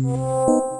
Música